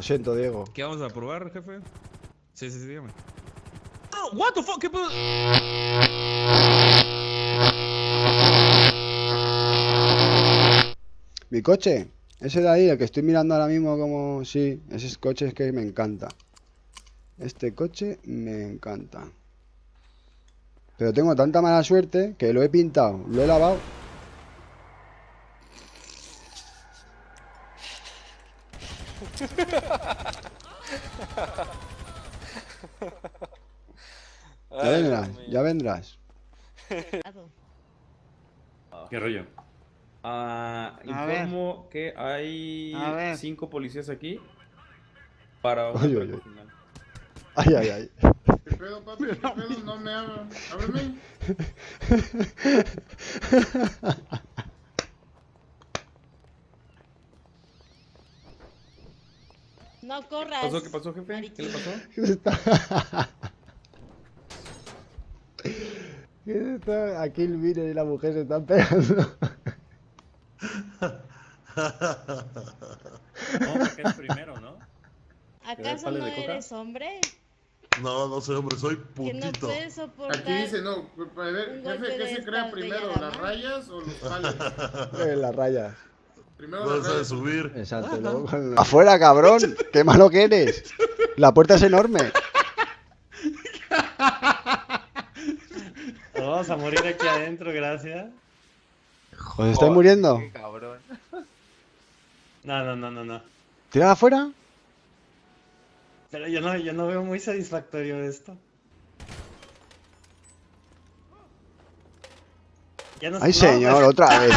Lo siento, Diego. ¿Qué vamos a probar, jefe? Sí, sí, sí, dígame. Oh, what the fuck, ¿qué pedo? Mi coche. Ese de ahí, el que estoy mirando ahora mismo como... Sí, ese coche es que me encanta. Este coche me encanta. Pero tengo tanta mala suerte que lo he pintado, lo he lavado. Ya vendrás, ya vendrás. ¿Qué rollo? Ah, informo que hay cinco policías aquí para un Oye. Ay, ay, ay. ¿Qué pedo, papi? ¿Qué pedo? No me abran. Ábreme. No ¿Qué corras. pasó? ¿Qué pasó, jefe? ¿Qué le pasó? ¿Qué se está? ¿Qué se está? Aquí el vino y la mujer se están pegando. No, que es primero, ¿no? ¿Acaso no eres hombre? No, no soy hombre, soy no putito. soportar. Aquí dice, no, a ver, jefe, ¿qué se crea primero? ¿Las rayas o los palos? En las rayas. Primero sabe rayas. subir. Exacto. luego con- ¡Afuera, cabrón! ¡Qué malo que eres! La puerta es enorme. Vamos a morir aquí adentro, gracias. Joder, ¿estáis muriendo? Qué cabrón. No, no, no, no, no. ¿Tirad afuera? Pero yo no, yo no veo muy satisfactorio esto. Ya no ¡Ay, no, señor! ¡Otra vez!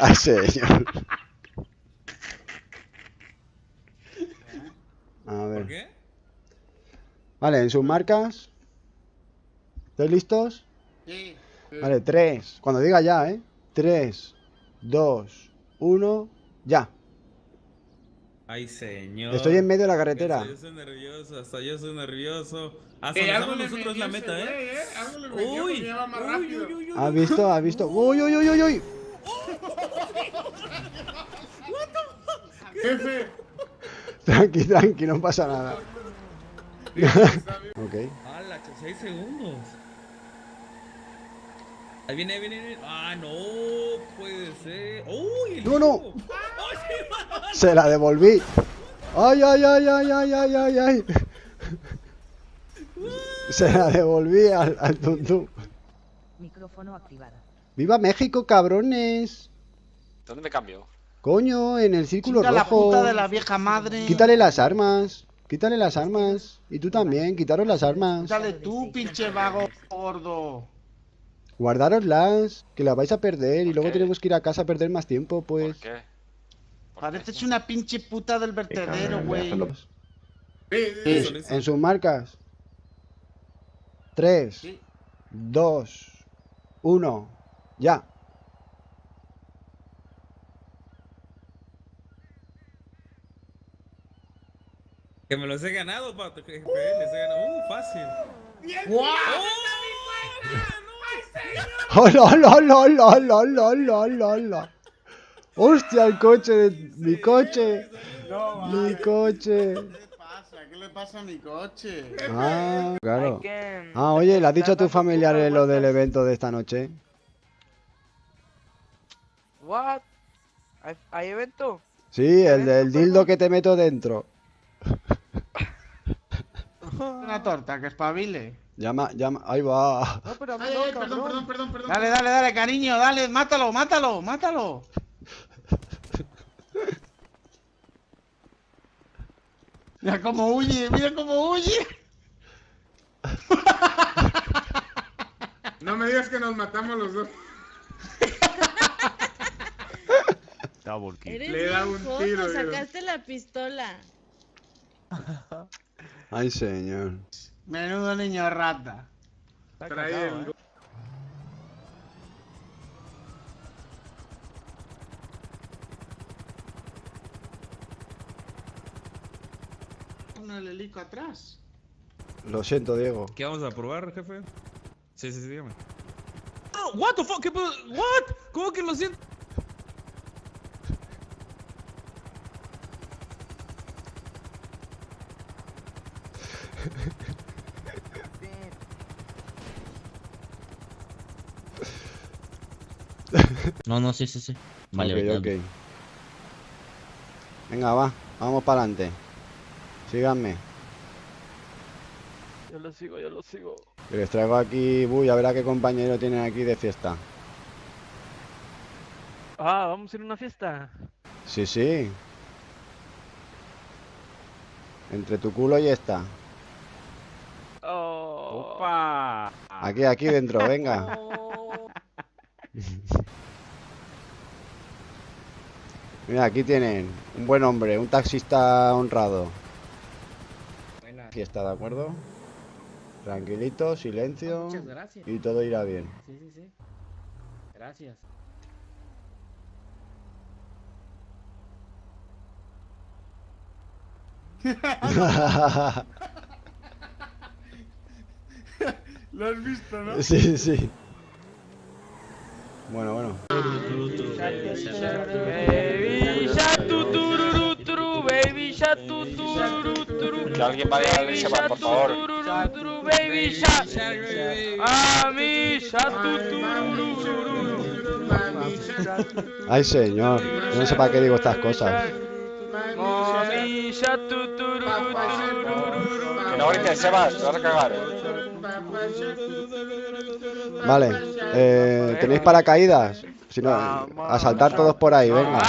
¡Ay, señor! A ¿Por ver. qué? Vale, en sus marcas. ¿Estáis listos? Sí. Vale, tres. Cuando diga ya, ¿eh? Tres, dos, uno, ya. Ay, señor. Estoy en medio de la carretera. Hasta yo soy nervioso, hasta yo soy nervioso. Hasta Eh, nos nosotros la meta, ¿eh? ¿eh? Algo le metió Uy, uy, uy, uy, uy. ¿Has visto? ¿Has visto? ¡Uy, uy, uy, uy, uy! Jefe. Tranqui, tranqui, no pasa nada. Ok. ¡Hala, que 6 segundos! Ahí viene, ahí viene, viene. ¡Ah, no! Puede ser. ¡Uy! No, no. Se la devolví. ¡Ay, ay, ay, ay, ay, ay, ay, ay! Se la devolví al, al tuntún. Micrófono activado. ¡Viva México, cabrones! ¿Dónde me cambio? Coño, en el círculo Chica, la rojo. puta de la vieja madre. Quítale las armas. Quítale las armas. Y tú también, quitaros las armas. Dale tú, pinche vago gordo. Guardaroslas, que las vais a perder y luego qué? tenemos que ir a casa a perder más tiempo, pues. ¿Por qué? Pareces una pinche puta del vertedero, güey. Sí, en sus marcas. 3, Sí. 2, 1, ya. Que me los he ganado, pato, jefe. Les he ganado. ¡Uh, fácil! ¡Hola, hola, hola, hola, hola, hola, hola, hola, hola! ¡Hostia, el coche! de- ¡Mi coche! ¡Mi coche! ¿Qué le pasa? ¿Qué le pasa a mi coche? Ah, claro. Ah, oye, ¿le has dicho a tus familiares lo del evento de esta noche? What? ¿Hay, hay evento? Sí, el del dildo que te meto dentro. Una torta, que espabile. Llama, llama, ahí va. No, pero Ay, ay, perdón, perdón, perdón, perdón. Dale, dale, dale, cariño, dale, mátalo, mátalo, mátalo. Mira cómo huye, mira cómo huye. No me digas que nos matamos los dos. Eres Le da un tiro, sacaste la pistola. Ay, señor. Menudo niño rata. Está Trae el- ¿eh? Con el helico atrás. Lo siento, Diego. ¿Qué vamos a probar, jefe? Sí, sí, sí, dígame. Oh, what the fuck? ¿Qué? What? ¿Cómo que lo siento? No, no, sí, sí, sí. Vale, Ok, vale. ok. Venga, va, vamos para adelante. Síganme. Yo lo sigo, yo lo sigo. Que les traigo aquí, uy, a ver a qué compañero tienen aquí de fiesta. Ah, vamos a ir a una fiesta. Sí, sí. Entre tu culo y esta. Oh. Opa. Aquí, aquí dentro, venga. Oh, Mira, aquí tienen un buen hombre, un taxista honrado. Fiesta, ¿de acuerdo? Tranquilito, silencio. Muchas gracias. Y todo irá bien. Sí, sí, sí. Gracias. Lo has visto, ¿no? sí, sí. Bueno, bueno. Baby shark baby shark. Que alguien vaya a shark por favor. baby shark. A mi shark tu tururu turu. Ay, señor. Yo no sé para qué digo estas cosas. Que no grites, Sebas, te vas a cagar. Vale. Eh, ¿Tenéis paracaídas? Si no, a saltar todos por ahí, venga.